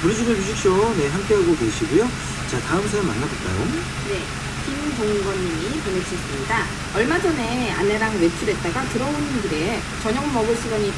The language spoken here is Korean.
브루즈글 뮤직쇼 네 함께하고 계시고요. 자 다음 사연 만나볼까요? 네, 김동건님이 보내주셨습니다. 얼마 전에 아내랑 외출했다가 들어오는 길에 저녁 먹을 시간이